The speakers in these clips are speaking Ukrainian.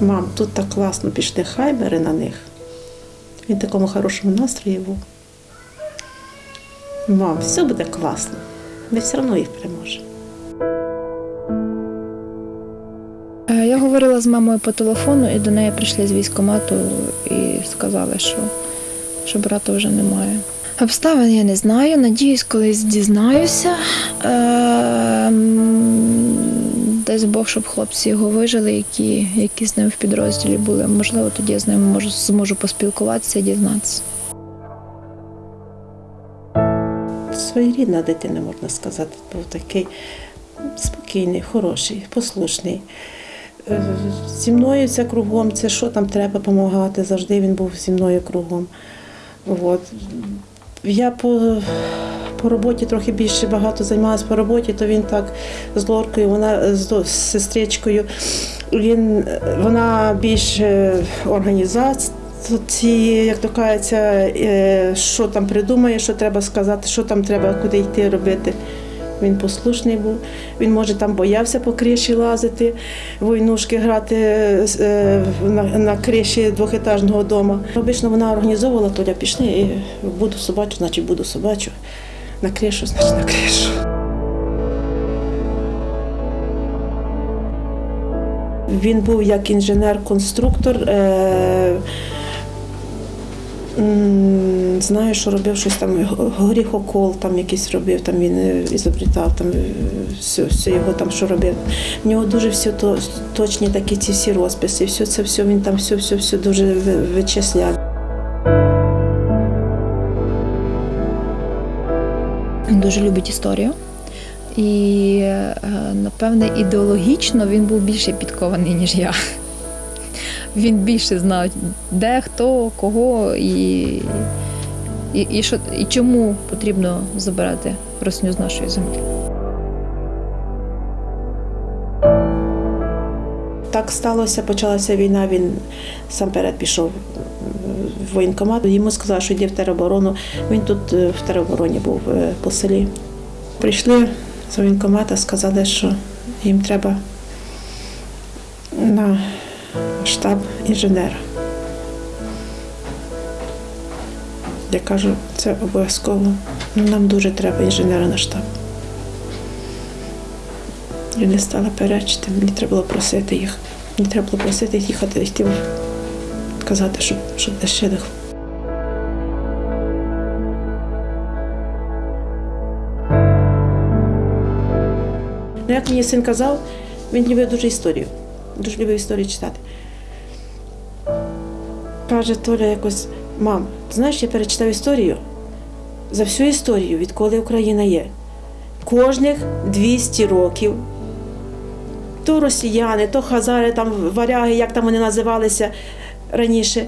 Мам, тут так класно пішли хайбери на них. Він в такому хорошому настрої був. Мам, все буде класно. Ми все одно їх переможемо. Е, Я говорила з мамою по телефону, і до неї прийшли з військкомату і сказали, що, що брата вже немає. Обставин я не знаю, надіюсь, колись дізнаюся. Е, Дасть Бог, щоб хлопці його вижили, які, які з ним в підрозділі були. Можливо, тоді я з ними можу, зможу поспілкуватися і дізнатися. Своєрідна дитина, можна сказати, був такий спокійний, хороший, послушний. Е, Зі мною це кругом, це що там треба допомагати, завжди він був зі мною кругом. От. Я по, по роботі трохи більше багато займалася по роботі, то він так з Лоркою, вона з, сестричкою, він, вона більш організації, як то кажеться, е, що там придумає, що треба сказати, що там треба, куди йти робити. Він послушний був. Він, може, там боявся по криші лазити, войнушки грати е, на, на криші двохетажного дому. Обично вона організовувала, Толя, пішли, і буду собачу, значить буду собачу. На кришу, значить на кришу. Він був як інженер-конструктор. Е, знаю, що робив щось там, горіхокол там якийсь робив, там він е, ізобрітав, там все, все його там що робив. В нього дуже все то, точні такі ці всі розписи, все це все, він там все, все, все дуже вичисляв. Він дуже любить історію. І, е, напевне, ідеологічно він був більше підкований, ніж я. Він більше знав, де, хто, кого і, і, і, що, і чому потрібно забирати росню з нашої землі. Так сталося, почалася війна, він сам перед пішов в воєнкомат. Йому сказали, що йде в тероборону. Він тут е, в теробороні був е, по селі. Прийшли з воєнкомата, сказали, що їм треба на штаб інженера. Я кажу, це обов'язково. Нам дуже треба інженера на штаб. Я не стала перечити, мені треба було просити їх. Мені треба було просити їх їхати, йти, казати, щоб, щоб лишили. Ну, як мені син казав, він любив дуже історію. Дуже любив історію читати. Каже Толя якось, мам, ти знаєш, я перечитав історію за всю історію, відколи Україна є. Кожних 200 років то росіяни, то хазари, там варяги, як там вони називалися раніше,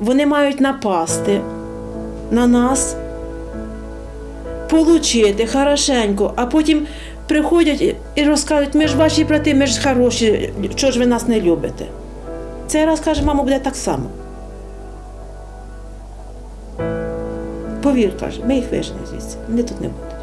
вони мають напасти на нас, получити хорошенько, а потім приходять і- розказують, ми ж ваші брати, ми ж хороші, чого ж ви нас не любите. Цей раз каже, мамо, буде так само. Повір, каже, ми їх вижнемо звідси, вони тут не будуть.